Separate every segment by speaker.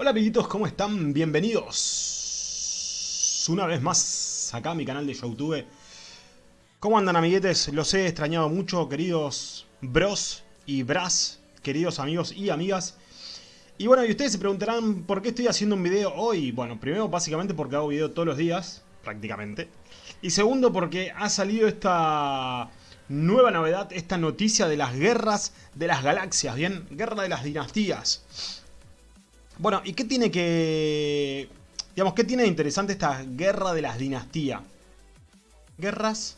Speaker 1: Hola amiguitos, ¿cómo están? Bienvenidos una vez más acá a mi canal de Youtube. ¿Cómo andan amiguetes? Los he extrañado mucho, queridos bros y bras, queridos amigos y amigas. Y bueno, y ustedes se preguntarán por qué estoy haciendo un video hoy. Bueno, primero básicamente porque hago video todos los días, prácticamente. Y segundo porque ha salido esta nueva novedad, esta noticia de las guerras de las galaxias, ¿bien? Guerra de las dinastías. Bueno, ¿y qué tiene que... Digamos, ¿qué tiene de interesante esta guerra de las dinastías? Guerras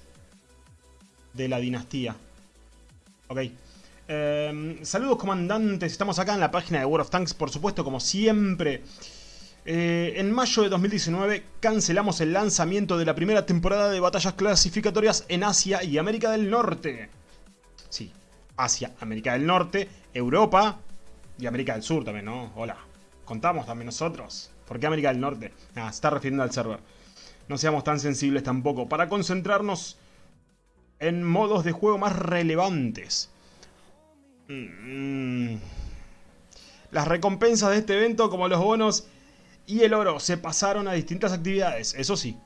Speaker 1: de la dinastía. Ok. Em, saludos comandantes, estamos acá en la página de World of Tanks, por supuesto, como siempre. Eh, en mayo de 2019 cancelamos el lanzamiento de la primera temporada de batallas clasificatorias en Asia y América del Norte. Sí, Asia, América del Norte, Europa y América del Sur también, ¿no? Hola contamos también nosotros. ¿Por qué América del Norte? Ah, se está refiriendo al server. No seamos tan sensibles tampoco. Para concentrarnos en modos de juego más relevantes. Mm. Las recompensas de este evento, como los bonos y el oro, se pasaron a distintas actividades, eso sí.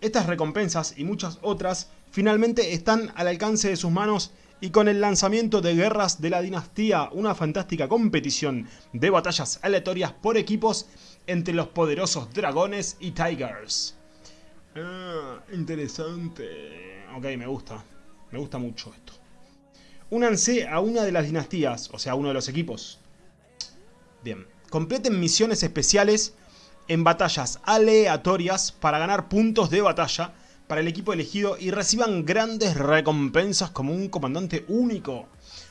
Speaker 1: Estas recompensas y muchas otras finalmente están al alcance de sus manos y con el lanzamiento de Guerras de la Dinastía, una fantástica competición de batallas aleatorias por equipos entre los poderosos dragones y tigers. Ah, interesante. Ok, me gusta. Me gusta mucho esto. Únanse a una de las dinastías, o sea, uno de los equipos. Bien. Completen misiones especiales en batallas aleatorias para ganar puntos de batalla para el equipo elegido y reciban grandes recompensas como un comandante único,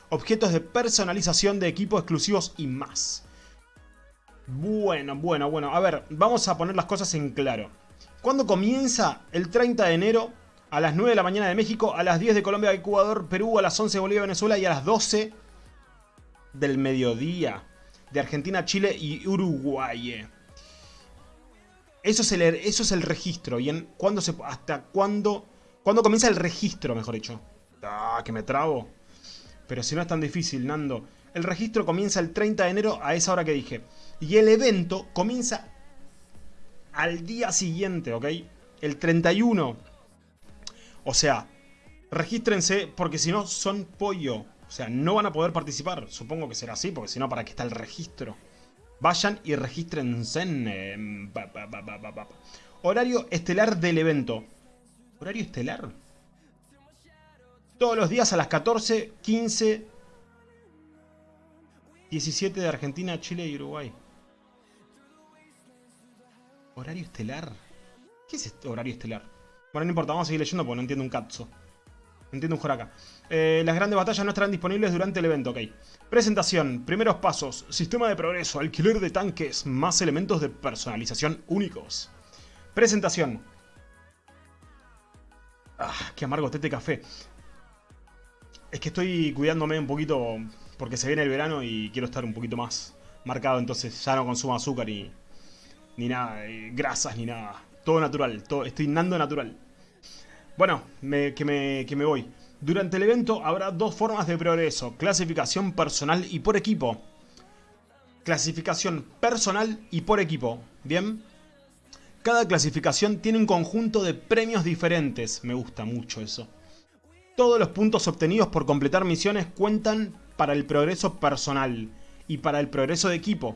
Speaker 1: objetos de personalización de equipos exclusivos y más. Bueno, bueno, bueno, a ver, vamos a poner las cosas en claro. ¿Cuándo comienza? El 30 de enero a las 9 de la mañana de México, a las 10 de Colombia, Ecuador, Perú, a las 11 de Bolivia, Venezuela y a las 12 del mediodía de Argentina, Chile y Uruguay. Eso es el, eso es el registro. ¿Y en cuándo se, hasta cuándo, cuándo comienza el registro, mejor dicho? Ah, que me trabo. Pero si no es tan difícil, Nando. El registro comienza el 30 de enero a esa hora que dije. Y el evento comienza al día siguiente, ¿ok? El 31. O sea, regístrense porque si no son pollo. O sea, no van a poder participar. Supongo que será así, porque si no, ¿para qué está el registro? Vayan y regístrense en... Horario estelar del evento. ¿Horario estelar? Todos los días a las 14, 15, 17 de Argentina, Chile y Uruguay. ¿Horario estelar? ¿Qué es este horario estelar? Bueno, no importa, vamos a seguir leyendo porque no entiendo un cazzo. Entiendo un joraca. Eh, las grandes batallas no estarán disponibles durante el evento, ok. Presentación, primeros pasos, sistema de progreso, alquiler de tanques, más elementos de personalización únicos. Presentación. Ah, qué amargo tete café. Es que estoy cuidándome un poquito porque se viene el verano y quiero estar un poquito más marcado, entonces ya no consumo azúcar y ni nada, grasas ni nada. Todo natural, todo, estoy nando natural. Bueno, que, me, que me voy. Durante el evento habrá dos formas de progreso, clasificación personal y por equipo. Clasificación personal y por equipo, ¿bien? Cada clasificación tiene un conjunto de premios diferentes, me gusta mucho eso. Todos los puntos obtenidos por completar misiones cuentan para el progreso personal y para el progreso de equipo.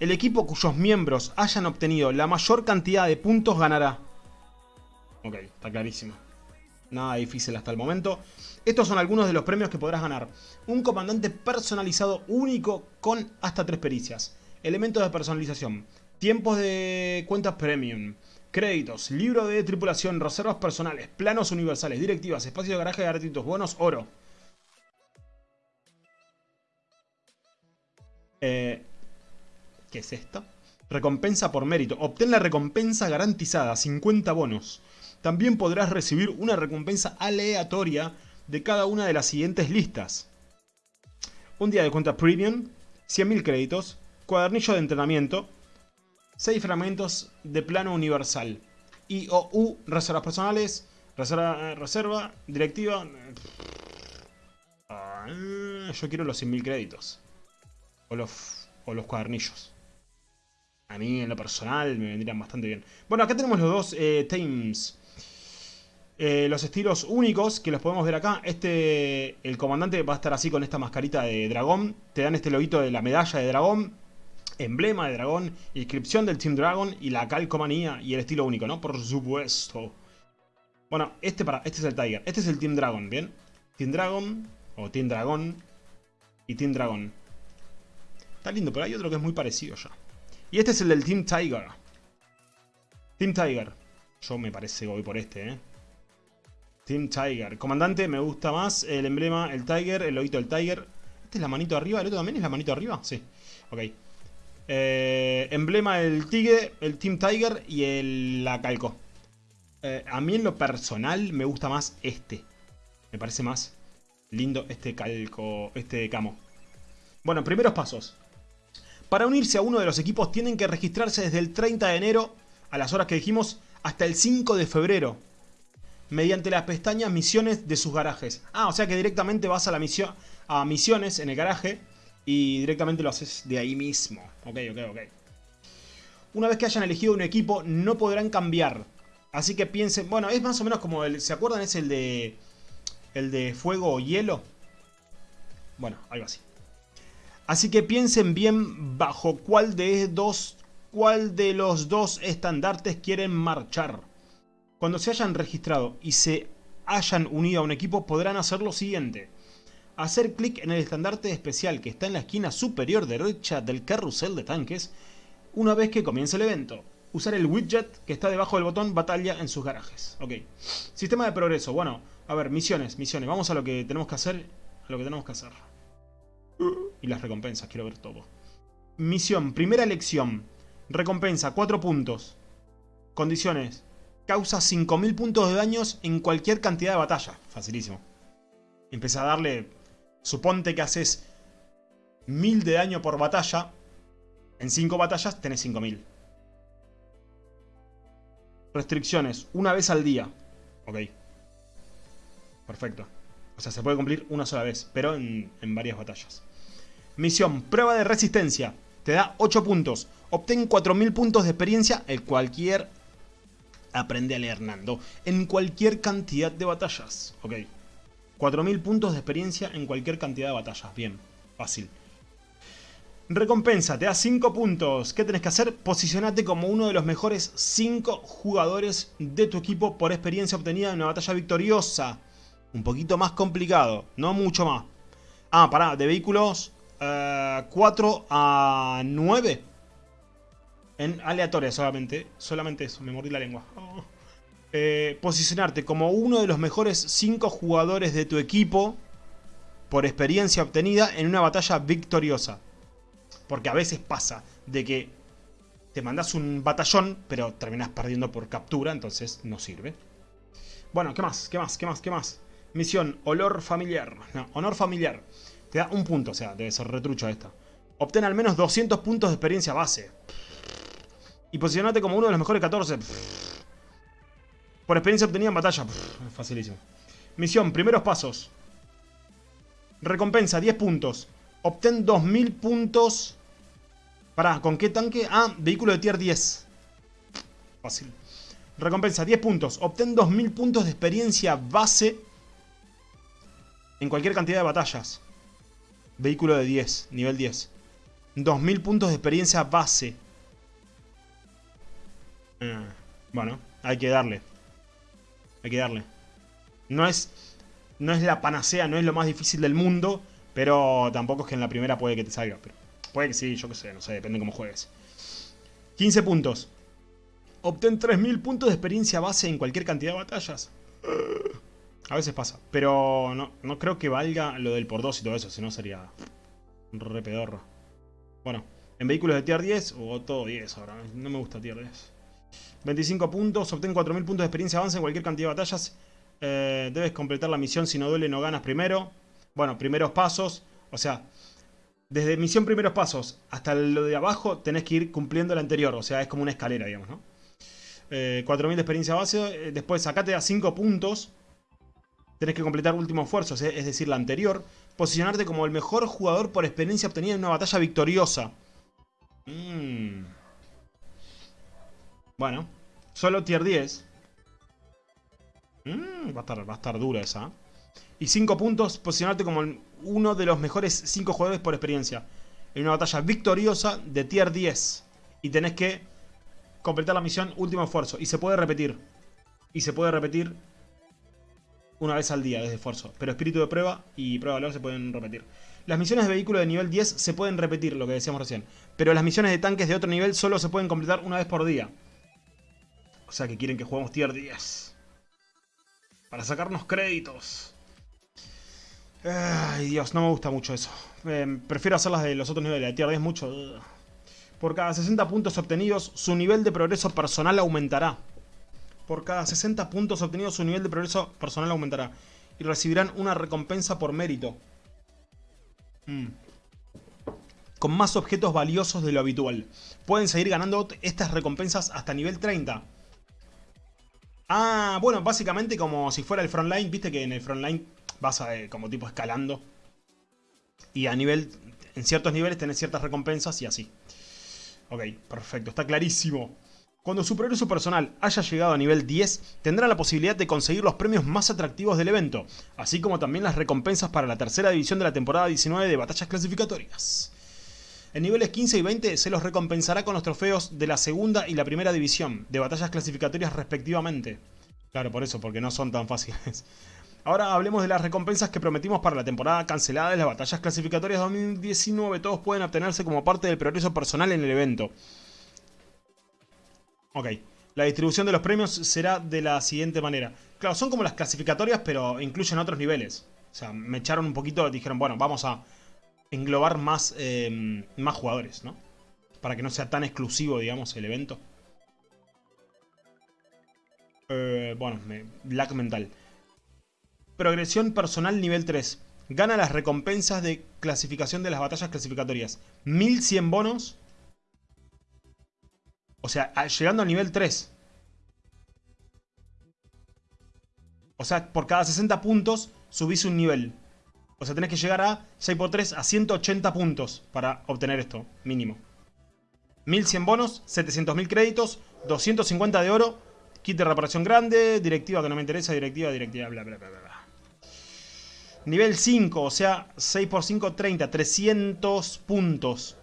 Speaker 1: El equipo cuyos miembros hayan obtenido la mayor cantidad de puntos ganará. Ok, está clarísimo. Nada difícil hasta el momento. Estos son algunos de los premios que podrás ganar. Un comandante personalizado único con hasta tres pericias. Elementos de personalización. Tiempos de cuentas premium. Créditos, libro de tripulación, reservas personales, planos universales, directivas, espacio de garaje de gratuitos, bonos, oro. Eh, ¿Qué es esto? Recompensa por mérito. Obtén la recompensa garantizada, 50 bonos. También podrás recibir una recompensa aleatoria de cada una de las siguientes listas. Un día de cuenta premium, 100.000 créditos, cuadernillo de entrenamiento, 6 fragmentos de plano universal, IOU, reservas personales, reserva, reserva directiva... Ah, yo quiero los 100.000 créditos. O los... o los cuadernillos. A mí, en lo personal, me vendrían bastante bien. Bueno, acá tenemos los dos eh, teams. Eh, los estilos únicos, que los podemos ver acá. Este, el comandante va a estar así con esta mascarita de dragón. Te dan este loguito de la medalla de dragón. Emblema de dragón, inscripción del Team Dragon y la calcomanía y el estilo único, ¿no? Por supuesto. Bueno, este, para, este es el Tiger. Este es el Team Dragon, ¿bien? Team Dragon, o Team Dragon, y Team Dragon. Está lindo, pero hay otro que es muy parecido ya. Y este es el del Team Tiger. Team Tiger. Yo me parece voy por este, ¿eh? Team Tiger. Comandante, me gusta más el emblema, el Tiger, el loguito del Tiger. ¿Este es la manito arriba? ¿El otro también es la manito arriba? Sí. Ok. Eh, emblema del Tigre, el Team Tiger y el, la calco. Eh, a mí en lo personal me gusta más este. Me parece más lindo este calco, este camo. Bueno, primeros pasos. Para unirse a uno de los equipos tienen que registrarse desde el 30 de enero, a las horas que dijimos, hasta el 5 de febrero. Mediante las pestañas misiones de sus garajes. Ah, o sea que directamente vas a la misión a misiones en el garaje y directamente lo haces de ahí mismo. Ok, ok, ok. Una vez que hayan elegido un equipo, no podrán cambiar. Así que piensen, bueno, es más o menos como el, ¿se acuerdan? Es el de, el de fuego o hielo. Bueno, algo así. Así que piensen bien bajo cuál de, dos, cuál de los dos estandartes quieren marchar. Cuando se hayan registrado y se hayan unido a un equipo podrán hacer lo siguiente. Hacer clic en el estandarte especial que está en la esquina superior derecha del carrusel de tanques una vez que comience el evento. Usar el widget que está debajo del botón batalla en sus garajes. Ok. Sistema de progreso. Bueno, a ver, misiones, misiones. Vamos a lo que tenemos que hacer. A lo que tenemos que hacer. Y las recompensas, quiero ver todo. Misión, primera elección. Recompensa, 4 puntos. Condiciones. Causa 5000 puntos de daños en cualquier cantidad de batalla. Facilísimo. Empieza a darle... Suponte que haces 1000 de daño por batalla. En 5 batallas tenés 5000. Restricciones. Una vez al día. Ok. Perfecto. O sea, se puede cumplir una sola vez, pero en, varias batallas. Misión, prueba de resistencia. Te da 8 puntos. Obtén 4000 puntos de experiencia en cualquier... Aprende a leer Nando. En cualquier cantidad de batallas. Ok. 4000 puntos de experiencia en cualquier cantidad de batallas. Bien, fácil. Recompensa, te da 5 puntos. ¿Qué tenés que hacer? Posicionate como uno de los mejores 5 jugadores de tu equipo por experiencia obtenida en una batalla victoriosa. Un poquito más complicado, no mucho más. Ah, pará, de vehículos 4 eh, a 9. En aleatoria solamente. Solamente eso, me mordí la lengua. Eh, posicionarte como uno de los mejores 5 jugadores de tu equipo por experiencia obtenida en una batalla victoriosa. Porque a veces pasa de que te mandas un batallón, pero terminas perdiendo por captura, entonces no sirve. Bueno, ¿qué más? ¿Qué más? ¿Qué más? ¿Qué más? Misión, olor familiar. No, honor familiar. Te da un punto, o sea, debe ser retrucho esta. Obtén al menos 200 puntos de experiencia base. Y posicionate como uno de los mejores 14. Por experiencia obtenida en batalla. facilísimo. Misión, primeros pasos. Recompensa, 10 puntos. Obtén 2000 puntos. Pará, ¿con qué tanque? Ah, vehículo de tier 10. Fácil. Recompensa, 10 puntos. Obtén 2000 puntos de experiencia base en cualquier cantidad de batallas. Vehículo de 10, nivel 10. 2000 puntos de experiencia base. Ah, bueno, hay que darle. Hay que darle. No es, no es la panacea, no es lo más difícil del mundo, pero tampoco es que en la primera puede que te salga. Pero puede que sí, yo qué sé, no sé, depende de cómo juegues. 15 puntos. Obtén 3000 puntos de experiencia base en cualquier cantidad de batallas. A veces pasa. Pero no, no creo que valga lo del por 2 y todo eso. Si no sería re pedorro. Bueno, en vehículos de tier 10 o todo 10 ahora. No me gusta tier 10. 25 puntos. Obtén 4000 puntos de experiencia avance en cualquier cantidad de batallas. Eh, debes completar la misión. Si no duele, no ganas primero. Bueno, primeros pasos. O sea, desde misión primeros pasos hasta lo de abajo tenés que ir cumpliendo la anterior. O sea, es como una escalera, digamos, ¿no? 4000 de experiencia base. Eh, después sacate a 5 puntos Tenés que completar último esfuerzo, es decir, la anterior. Posicionarte como el mejor jugador por experiencia obtenida en una batalla victoriosa. Mm. Bueno, solo tier 10. Mm, va, a estar, va a estar dura esa. Y 5 puntos, posicionarte como uno de los mejores 5 jugadores por experiencia. En una batalla victoriosa de tier 10. Y tenés que completar la misión último esfuerzo. Y se puede repetir. Y se puede repetir una vez al día desde esfuerzo. Pero espíritu de prueba y prueba de valor se pueden repetir. Las misiones de vehículo de nivel 10 se pueden repetir, lo que decíamos recién. Pero las misiones de tanques de otro nivel solo se pueden completar una vez por día. O sea que quieren que juguemos tier 10. Para sacarnos créditos. Ay, Dios, no me gusta mucho eso. Em, prefiero hacerlas de los otros niveles. De tier 10 mucho. Por cada 60 puntos obtenidos, su nivel de progreso personal aumentará. Por cada 60 puntos obtenidos, su nivel de progreso personal aumentará. Y recibirán una recompensa por mérito. Mm. Con más objetos valiosos de lo habitual. Pueden seguir ganando estas recompensas hasta nivel 30. Ah, bueno, básicamente como si fuera el frontline. Viste que en el frontline vas eh, como tipo escalando. Y a nivel, en ciertos niveles tenés ciertas recompensas y así. Ok, perfecto, está clarísimo. Cuando su progreso personal haya llegado a nivel 10, tendrá la posibilidad de conseguir los premios más atractivos del evento, así como también las recompensas para la tercera división de la temporada 19 de batallas clasificatorias. En niveles 15 y 20 se los recompensará con los trofeos de la segunda y la primera división, de batallas clasificatorias respectivamente. Claro, por eso, porque no son tan fáciles. Ahora hablemos de las recompensas que prometimos para la temporada cancelada de las batallas clasificatorias 2019. Todos pueden obtenerse como parte del progreso personal en el evento. Ok. La distribución de los premios será de la siguiente manera. Claro, son como las clasificatorias, pero incluyen otros niveles. O sea, me echaron un poquito, dijeron, bueno, vamos a englobar más, eh, más jugadores, ¿no? Para que no sea tan exclusivo, digamos, el evento. Eh, bueno, me, lag mental. Progresión personal nivel 3. Gana las recompensas de clasificación de las batallas clasificatorias. 1100 bonos o sea, llegando al nivel 3. O sea, por cada 60 puntos subís un nivel. O sea, tenés que llegar a 6x3 a 180 puntos para obtener esto, mínimo. 1100 bonos, 700.000 créditos, 250 de oro, kit de reparación grande, directiva que no me interesa, directiva, directiva, bla, bla, bla, bla. Nivel 5, o sea, 6x5, 30, 300 puntos.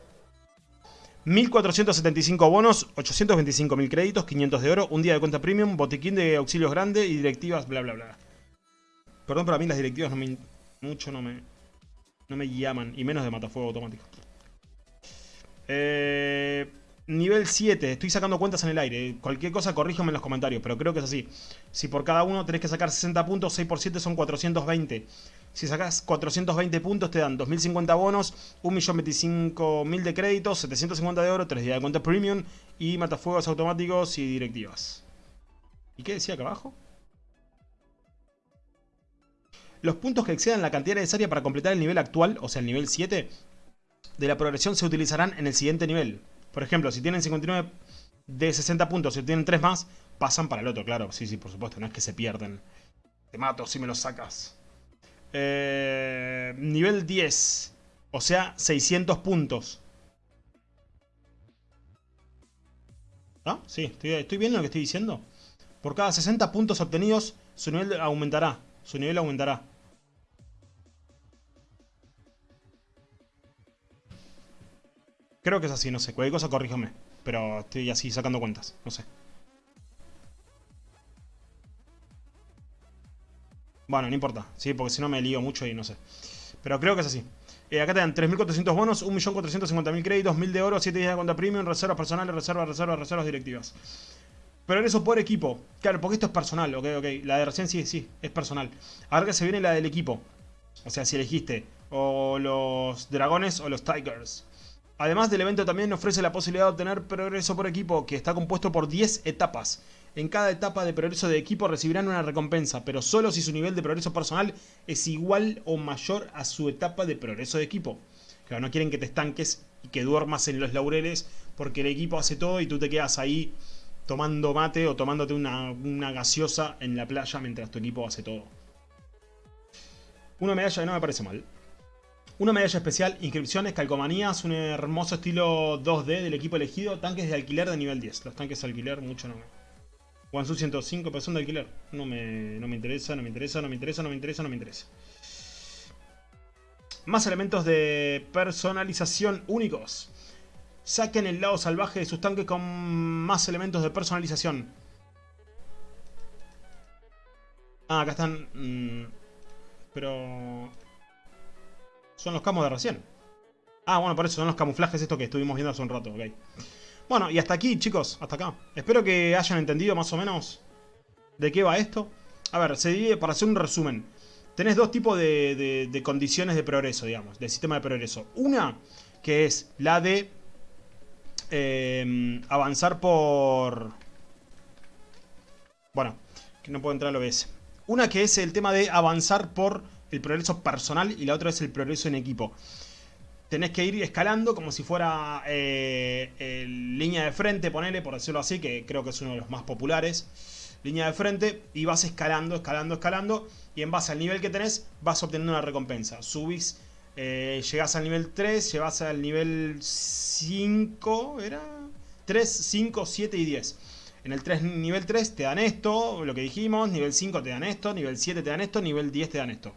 Speaker 1: 1475 bonos, 825.000 créditos, 500 de oro, un día de cuenta premium, botiquín de auxilios grande y directivas, bla bla bla. Perdón, pero mí las directivas no me, mucho no me, no me llaman, y menos de matafuego automático. Eh, nivel 7, estoy sacando cuentas en el aire, cualquier cosa corríjame en los comentarios, pero creo que es así. Si por cada uno tenés que sacar 60 puntos, 6 por 7 son 420. Si sacas 420 puntos te dan 2.050 bonos, 1.025.000 de créditos, 750 de oro, 3 días de cuenta premium y matafuegos automáticos y directivas. ¿Y qué decía acá abajo? Los puntos que excedan la cantidad necesaria para completar el nivel actual, o sea el nivel 7, de la progresión se utilizarán en el siguiente nivel. Por ejemplo, si tienen 59 de 60 puntos, si tienen 3 más, pasan para el otro, claro. Sí, sí, por supuesto, no es que se pierden. Te mato si me los sacas. Eh, nivel 10. O sea, 600 puntos. ¿Ah? Sí, estoy, estoy viendo lo que estoy diciendo. Por cada 60 puntos obtenidos, su nivel aumentará. Su nivel aumentará. Creo que es así, no sé. Cualquier cosa corríjame. Pero estoy así sacando cuentas. No sé. Bueno, no importa, sí, porque si no me lío mucho y no sé. Pero creo que es así. Eh, acá te dan 3.400 bonos, 1.450.000 créditos, 1.000 de oro, 7 días de cuenta premium, reservas personales, reservas, reservas, reservas directivas. Pero eso por equipo. Claro, porque esto es personal, ok, ok. La de recién sí, sí, es personal. Ahora que se viene la del equipo. O sea, si elegiste o los dragones o los tigers. Además del evento también ofrece la posibilidad de obtener progreso por equipo, que está compuesto por 10 etapas. En cada etapa de progreso de equipo recibirán una recompensa, pero solo si su nivel de progreso personal es igual o mayor a su etapa de progreso de equipo. Claro, no quieren que te estanques y que duermas en los laureles porque el equipo hace todo y tú te quedas ahí tomando mate o tomándote una, una gaseosa en la playa mientras tu equipo hace todo. Una medalla no me parece mal. Una medalla especial, inscripciones, calcomanías, un hermoso estilo 2D del equipo elegido, tanques de alquiler de nivel 10. Los tanques de alquiler, mucho no me... Wansu 105, pero son de alquiler. No me, no me interesa, no me interesa, no me interesa, no me interesa, no me interesa. Más elementos de personalización únicos. Saquen el lado salvaje de sus tanques con más elementos de personalización. Ah, acá están... Mm, pero... Son los camos de recién. Ah, bueno, por eso son los camuflajes estos que estuvimos viendo hace un rato, ok. Bueno, y hasta aquí, chicos, hasta acá. Espero que hayan entendido más o menos de qué va esto. A ver, se divide, para hacer un resumen, tenés dos tipos de, de condiciones de progreso, digamos, del sistema de progreso. Una, que es la de eh, avanzar por... Bueno, que no puedo entrar a lo OBS. Una que es el tema de avanzar por el progreso personal y la otra es el progreso en equipo. Tenés que ir escalando como si fuera eh, línea de frente, ponele, por decirlo así, que creo que es uno de los más populares. Línea de frente y vas escalando, escalando, escalando. Y en base al nivel que tenés vas obteniendo una recompensa. Subís, eh, llegás al nivel 3, llevas al nivel 5, ¿era? 3, 5, 7 y 10. En el 3, nivel 3 te dan esto, lo que dijimos, nivel 5 te dan esto, nivel 7 te dan esto, nivel 10 te dan esto.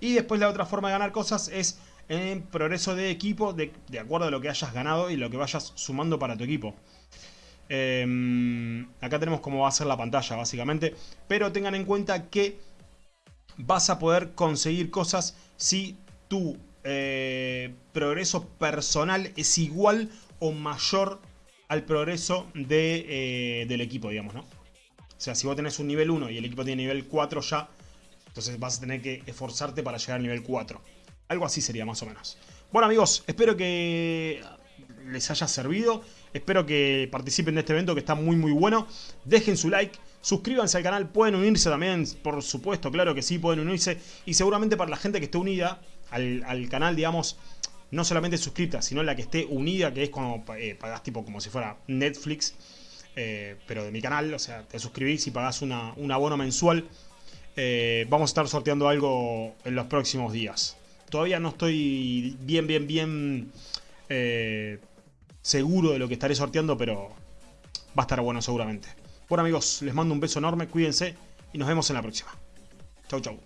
Speaker 1: Y después la otra forma de ganar cosas es en progreso de equipo, de, acuerdo a lo que hayas ganado y lo que vayas sumando para tu equipo. Em, acá tenemos cómo va a ser la pantalla básicamente, pero tengan en cuenta que vas a poder conseguir cosas si tu eh, progreso personal es igual o mayor al progreso de, eh, del equipo, digamos, ¿no? O sea, si vos tenés un nivel 1 y el equipo tiene nivel 4 ya, entonces vas a tener que esforzarte para llegar al nivel 4. Algo así sería más o menos. Bueno amigos, espero que les haya servido. Espero que participen de este evento que está muy muy bueno. Dejen su like, suscríbanse al canal, pueden unirse también, por supuesto, claro que sí, pueden unirse. Y seguramente para la gente que esté unida al, al canal, digamos, no solamente suscrita, sino la que esté unida, que es cuando eh, pagás tipo como si fuera Netflix, eh, pero de mi canal, o sea, te suscribís y pagás una, un abono mensual. Eh, vamos a estar sorteando algo en los próximos días. Todavía no estoy bien, bien, bien seguro de lo que estaré sorteando, pero va a estar bueno seguramente. Bueno amigos, les mando un beso enorme, cuídense y nos vemos en la próxima. Chau, chau.